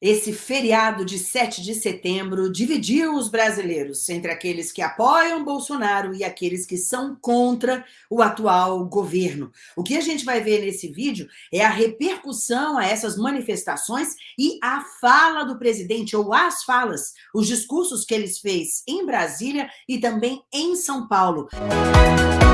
Esse feriado de 7 de setembro dividiu os brasileiros entre aqueles que apoiam Bolsonaro e aqueles que são contra o atual governo. O que a gente vai ver nesse vídeo é a repercussão a essas manifestações e a fala do presidente, ou as falas, os discursos que ele fez em Brasília e também em São Paulo. Música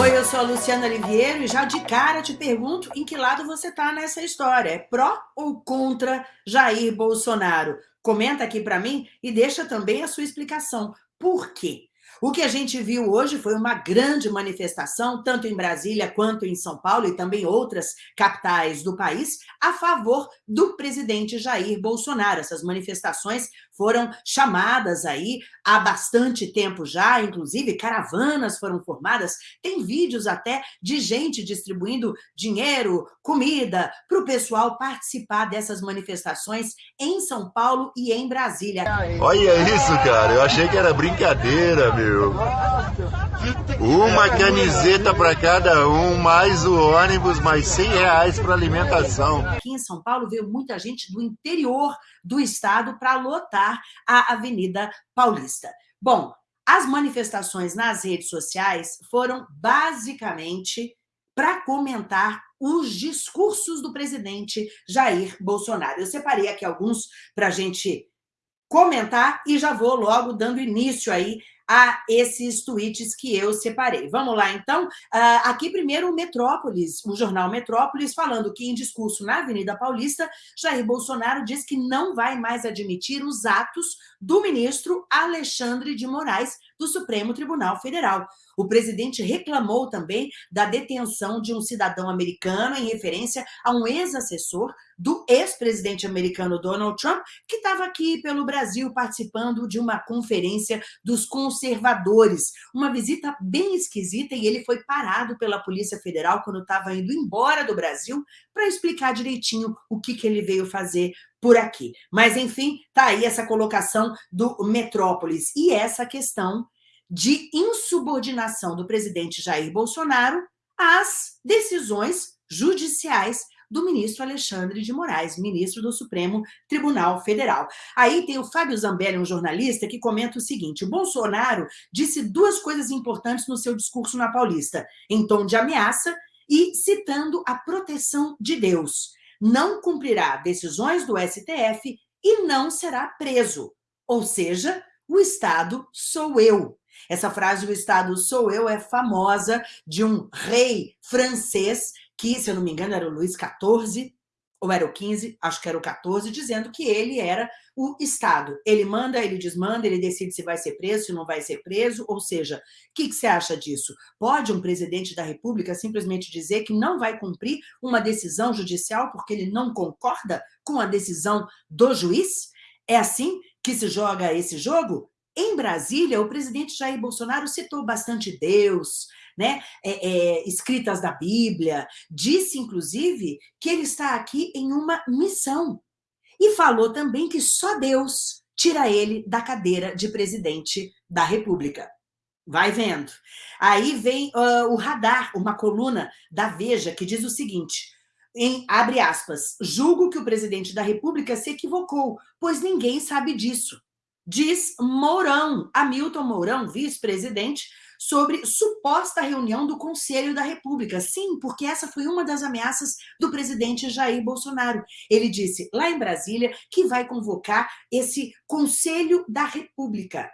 Oi, eu sou a Luciana Oliveira e já de cara te pergunto em que lado você está nessa história. É pró ou contra Jair Bolsonaro? Comenta aqui para mim e deixa também a sua explicação. Por quê? O que a gente viu hoje foi uma grande manifestação, tanto em Brasília quanto em São Paulo e também outras capitais do país, a favor do presidente Jair Bolsonaro. Essas manifestações foram chamadas aí há bastante tempo já, inclusive caravanas foram formadas, tem vídeos até de gente distribuindo dinheiro, comida, para o pessoal participar dessas manifestações em São Paulo e em Brasília. Olha isso, cara, eu achei que era brincadeira, meu. Uma camiseta para cada um, mais o ônibus, mais 100 reais para alimentação. Aqui em São Paulo veio muita gente do interior do estado para lotar a Avenida Paulista. Bom, as manifestações nas redes sociais foram basicamente para comentar os discursos do presidente Jair Bolsonaro. Eu separei aqui alguns para a gente comentar e já vou logo dando início aí a esses tweets que eu separei. Vamos lá, então? Uh, aqui primeiro o Metrópolis, o jornal Metrópolis, falando que em discurso na Avenida Paulista, Jair Bolsonaro diz que não vai mais admitir os atos do ministro Alexandre de Moraes do Supremo Tribunal Federal. O presidente reclamou também da detenção de um cidadão americano em referência a um ex-assessor do ex-presidente americano Donald Trump, que estava aqui pelo Brasil participando de uma conferência dos conservadores. Uma visita bem esquisita e ele foi parado pela Polícia Federal quando estava indo embora do Brasil para explicar direitinho o que, que ele veio fazer por aqui. Mas, enfim, tá aí essa colocação do Metrópolis e essa questão de insubordinação do presidente Jair Bolsonaro às decisões judiciais do ministro Alexandre de Moraes, ministro do Supremo Tribunal Federal. Aí tem o Fábio Zambelli, um jornalista, que comenta o seguinte, o Bolsonaro disse duas coisas importantes no seu discurso na Paulista, em tom de ameaça e citando a proteção de Deus. Não cumprirá decisões do STF e não será preso. Ou seja, o Estado sou eu. Essa frase, o Estado sou eu, é famosa de um rei francês, que, se eu não me engano, era o Luís XIV, ou era o 15, acho que era o 14, dizendo que ele era o Estado. Ele manda, ele desmanda, ele decide se vai ser preso, se não vai ser preso, ou seja, o que, que você acha disso? Pode um presidente da República simplesmente dizer que não vai cumprir uma decisão judicial porque ele não concorda com a decisão do juiz? É assim que se joga esse jogo? Em Brasília, o presidente Jair Bolsonaro citou bastante Deus, né? É, é, escritas da Bíblia, disse, inclusive, que ele está aqui em uma missão. E falou também que só Deus tira ele da cadeira de presidente da República. Vai vendo. Aí vem uh, o radar, uma coluna da Veja, que diz o seguinte, em, abre aspas, julgo que o presidente da República se equivocou, pois ninguém sabe disso diz Mourão, Hamilton Mourão, vice-presidente, sobre suposta reunião do Conselho da República. Sim, porque essa foi uma das ameaças do presidente Jair Bolsonaro. Ele disse lá em Brasília que vai convocar esse Conselho da República.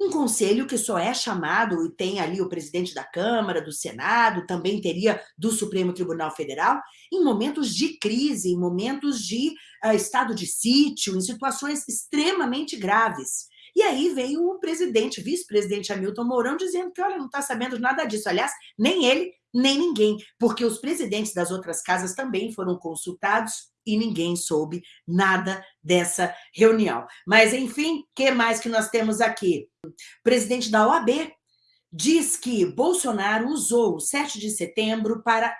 Um conselho que só é chamado e tem ali o presidente da Câmara, do Senado, também teria do Supremo Tribunal Federal, em momentos de crise, em momentos de uh, estado de sítio, em situações extremamente graves. E aí veio o presidente, vice-presidente Hamilton Mourão, dizendo que, olha, não está sabendo nada disso. Aliás, nem ele, nem ninguém, porque os presidentes das outras casas também foram consultados e ninguém soube nada dessa reunião. Mas, enfim, que mais que nós temos aqui? O presidente da OAB diz que Bolsonaro usou o 7 de setembro para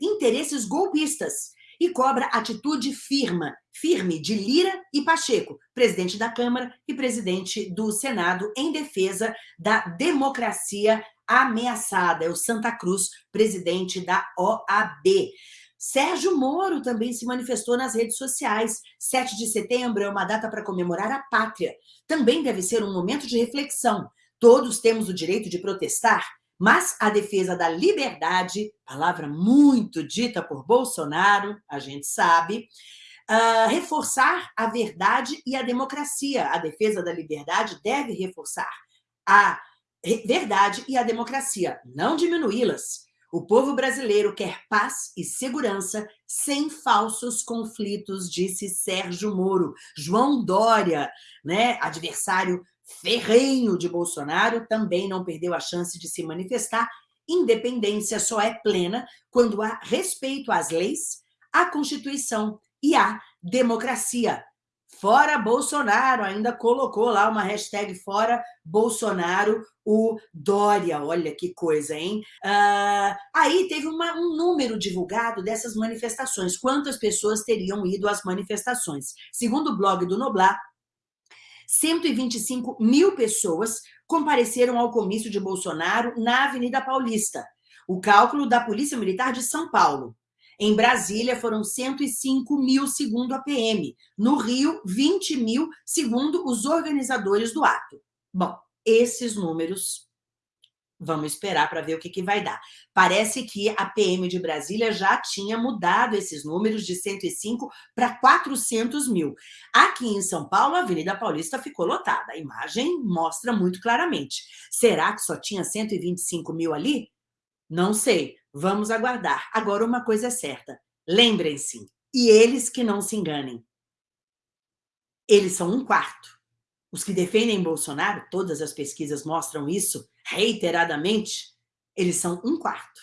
interesses golpistas e cobra atitude firme, firme de Lira e Pacheco, presidente da Câmara e presidente do Senado, em defesa da democracia ameaçada. É o Santa Cruz, presidente da OAB. Sérgio Moro também se manifestou nas redes sociais. 7 de setembro é uma data para comemorar a pátria. Também deve ser um momento de reflexão. Todos temos o direito de protestar, mas a defesa da liberdade, palavra muito dita por Bolsonaro, a gente sabe, uh, reforçar a verdade e a democracia. A defesa da liberdade deve reforçar a verdade e a democracia, não diminuí-las. O povo brasileiro quer paz e segurança sem falsos conflitos, disse Sérgio Moro. João Dória, né, adversário ferrenho de Bolsonaro, também não perdeu a chance de se manifestar. Independência só é plena quando há respeito às leis, à Constituição e à democracia. Fora Bolsonaro, ainda colocou lá uma hashtag fora Bolsonaro, o Dória. Olha que coisa, hein? Uh, aí teve uma, um número divulgado dessas manifestações. Quantas pessoas teriam ido às manifestações? Segundo o blog do Noblar, 125 mil pessoas compareceram ao comício de Bolsonaro na Avenida Paulista. O cálculo da Polícia Militar de São Paulo. Em Brasília, foram 105 mil, segundo a PM. No Rio, 20 mil, segundo os organizadores do ato. Bom, esses números Vamos esperar para ver o que, que vai dar. Parece que a PM de Brasília já tinha mudado esses números de 105 para 400 mil. Aqui em São Paulo, a Avenida Paulista ficou lotada. A imagem mostra muito claramente. Será que só tinha 125 mil ali? Não sei. Vamos aguardar. Agora, uma coisa é certa. Lembrem-se, e eles que não se enganem. Eles são um quarto. Os que defendem Bolsonaro, todas as pesquisas mostram isso reiteradamente, eles são um quarto.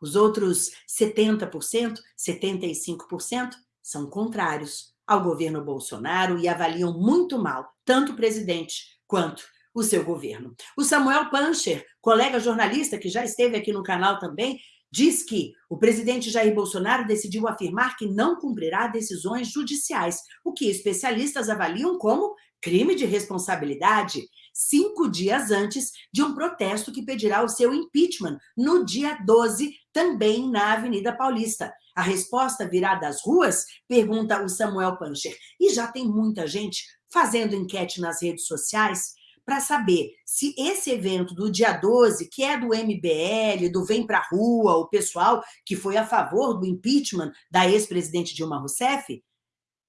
Os outros 70%, 75% são contrários ao governo Bolsonaro e avaliam muito mal tanto o presidente quanto o seu governo. O Samuel Pancher, colega jornalista que já esteve aqui no canal também, diz que o presidente Jair Bolsonaro decidiu afirmar que não cumprirá decisões judiciais, o que especialistas avaliam como crime de responsabilidade, cinco dias antes de um protesto que pedirá o seu impeachment, no dia 12, também na Avenida Paulista. A resposta virá das ruas? Pergunta o Samuel Pancher. E já tem muita gente fazendo enquete nas redes sociais para saber se esse evento do dia 12, que é do MBL, do Vem Pra Rua, o pessoal que foi a favor do impeachment da ex-presidente Dilma Rousseff,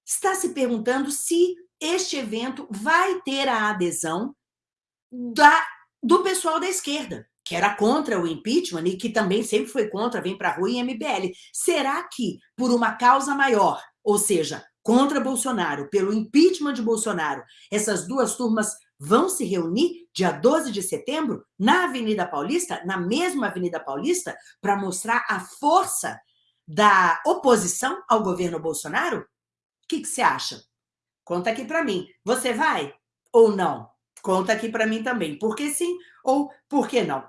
está se perguntando se este evento vai ter a adesão da, do pessoal da esquerda, que era contra o impeachment e que também sempre foi contra, vem para a rua e MBL. Será que, por uma causa maior, ou seja, contra Bolsonaro, pelo impeachment de Bolsonaro, essas duas turmas vão se reunir dia 12 de setembro na Avenida Paulista, na mesma Avenida Paulista, para mostrar a força da oposição ao governo Bolsonaro? O que, você acha? Conta aqui para mim. Você vai ou não? Conta aqui para mim também. Por que sim ou por que não?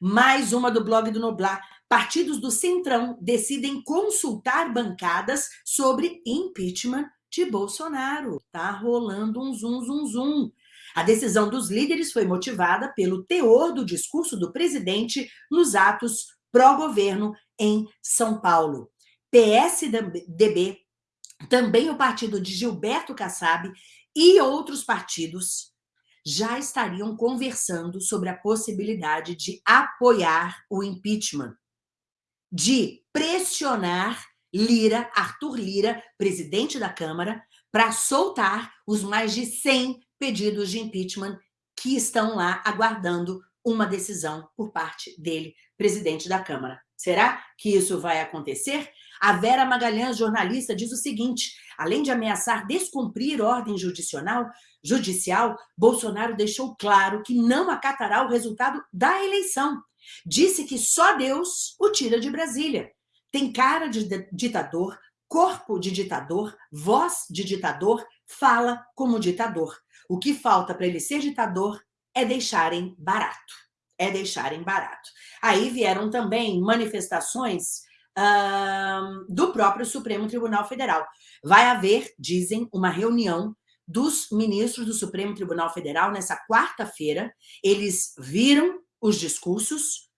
Mais uma do blog do Noblar. Partidos do Centrão decidem consultar bancadas sobre impeachment de Bolsonaro. Tá rolando um zum, zum, zum. A decisão dos líderes foi motivada pelo teor do discurso do presidente nos atos pró-governo em São Paulo. PSDB também o partido de Gilberto Kassab e outros partidos já estariam conversando sobre a possibilidade de apoiar o impeachment, de pressionar Lira, Arthur Lira, presidente da Câmara, para soltar os mais de 100 pedidos de impeachment que estão lá aguardando uma decisão por parte dele, presidente da Câmara. Será que isso vai acontecer? A Vera Magalhães, jornalista, diz o seguinte: além de ameaçar descumprir ordem judicial, judicial, Bolsonaro deixou claro que não acatará o resultado da eleição. Disse que só Deus o tira de Brasília. Tem cara de ditador, corpo de ditador, voz de ditador, fala como ditador. O que falta para ele ser ditador é deixarem barato. É deixarem barato. Aí vieram também manifestações do próprio Supremo Tribunal Federal. Vai haver, dizem, uma reunião dos ministros do Supremo Tribunal Federal nessa quarta-feira. Eles viram os discursos,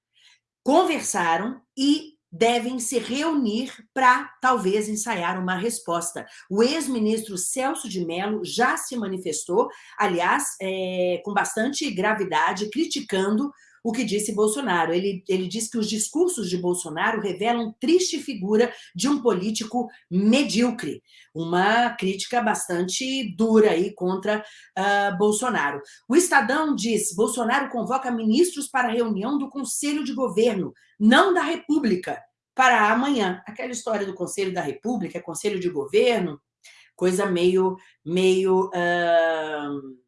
conversaram e devem se reunir para, talvez, ensaiar uma resposta. O ex-ministro Celso de Mello já se manifestou, aliás, é, com bastante gravidade, criticando o que disse Bolsonaro. Ele, ele diz que os discursos de Bolsonaro revelam triste figura de um político medíocre. Uma crítica bastante dura aí contra uh, Bolsonaro. O Estadão diz, Bolsonaro convoca ministros para reunião do Conselho de Governo, não da República, para amanhã. Aquela história do Conselho da República, Conselho de Governo, coisa meio, meio uh,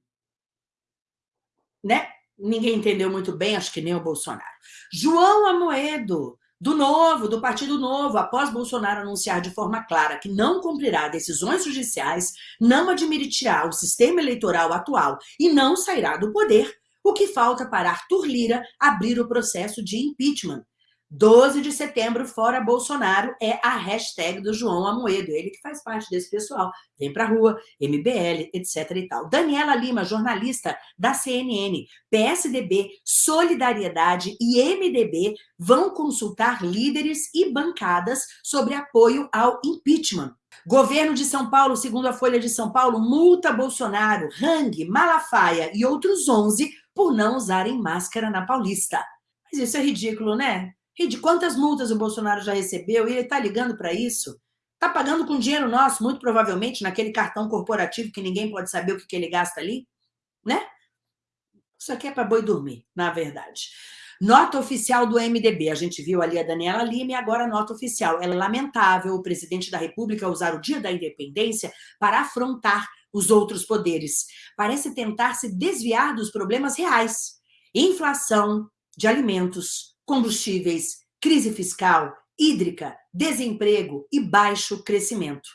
né? Ninguém entendeu muito bem, acho que nem o Bolsonaro. João Amoedo, do Novo, do Partido Novo, após Bolsonaro anunciar de forma clara que não cumprirá decisões judiciais, não admitirá o sistema eleitoral atual e não sairá do poder, o que falta para Arthur Lira abrir o processo de impeachment. 12 de setembro, fora Bolsonaro, é a hashtag do João Amoedo, ele que faz parte desse pessoal. Vem pra rua, MBL, etc e tal. Daniela Lima, jornalista da CNN, PSDB, Solidariedade e MDB vão consultar líderes e bancadas sobre apoio ao impeachment. Governo de São Paulo, segundo a Folha de São Paulo, multa Bolsonaro, Hang, Malafaia e outros 11 por não usarem máscara na Paulista. Mas isso é ridículo, né? De quantas multas o Bolsonaro já recebeu e ele está ligando para isso? Está pagando com dinheiro nosso, muito provavelmente, naquele cartão corporativo que ninguém pode saber o que, que ele gasta ali, né? Isso aqui é para boi dormir, na verdade. Nota oficial do MDB. A gente viu ali a Daniela Lima e agora a nota oficial. É lamentável o presidente da República usar o dia da independência para afrontar os outros poderes. Parece tentar se desviar dos problemas reais. Inflação de alimentos, combustíveis, crise fiscal, hídrica, desemprego e baixo crescimento.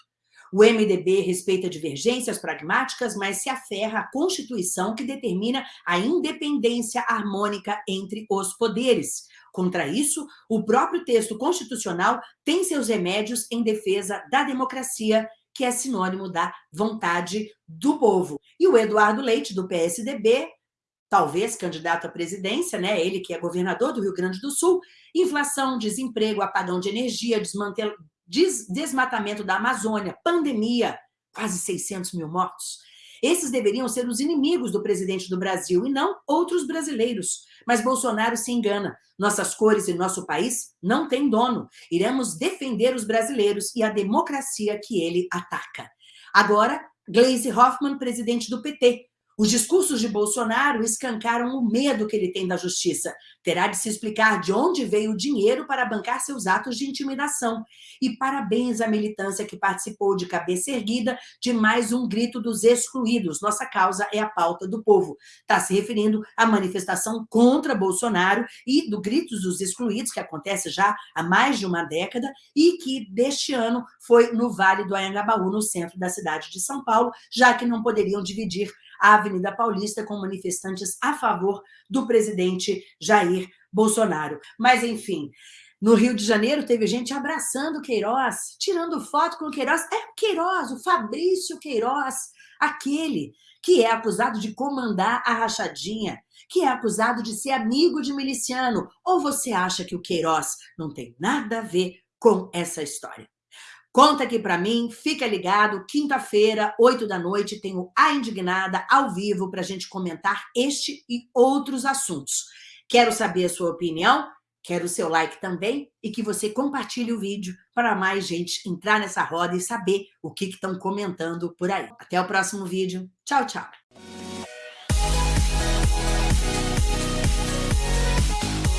O MDB respeita divergências pragmáticas, mas se aferra à Constituição que determina a independência harmônica entre os poderes. Contra isso, o próprio texto constitucional tem seus remédios em defesa da democracia, que é sinônimo da vontade do povo. E o Eduardo Leite, do PSDB, talvez candidato à presidência, né? ele que é governador do Rio Grande do Sul, inflação, desemprego, apagão de energia, desmantel... des... desmatamento da Amazônia, pandemia, quase 600 mil mortos. Esses deveriam ser os inimigos do presidente do Brasil e não outros brasileiros. Mas Bolsonaro se engana. Nossas cores e nosso país não têm dono. Iremos defender os brasileiros e a democracia que ele ataca. Agora, Gleisi Hoffmann, presidente do PT, os discursos de Bolsonaro escancaram o medo que ele tem da justiça. Terá de se explicar de onde veio o dinheiro para bancar seus atos de intimidação. E parabéns à militância que participou de cabeça erguida de mais um grito dos excluídos. Nossa causa é a pauta do povo. Está se referindo à manifestação contra Bolsonaro e do Gritos dos Excluídos, que acontece já há mais de uma década e que deste ano foi no Vale do Anhangabaú, no centro da cidade de São Paulo, já que não poderiam dividir a Avenida Paulista com manifestantes a favor do presidente Jair Bolsonaro. Mas, enfim, no Rio de Janeiro teve gente abraçando Queiroz, tirando foto com o Queiroz. É o Queiroz, o Fabrício Queiroz, aquele que é acusado de comandar a rachadinha, que é acusado de ser amigo de miliciano. Ou você acha que o Queiroz não tem nada a ver com essa história? Conta aqui para mim, fica ligado, quinta-feira, 8 da noite, tenho A Indignada ao vivo para a gente comentar este e outros assuntos. Quero saber a sua opinião, quero o seu like também e que você compartilhe o vídeo para mais gente entrar nessa roda e saber o que estão comentando por aí. Até o próximo vídeo. Tchau, tchau.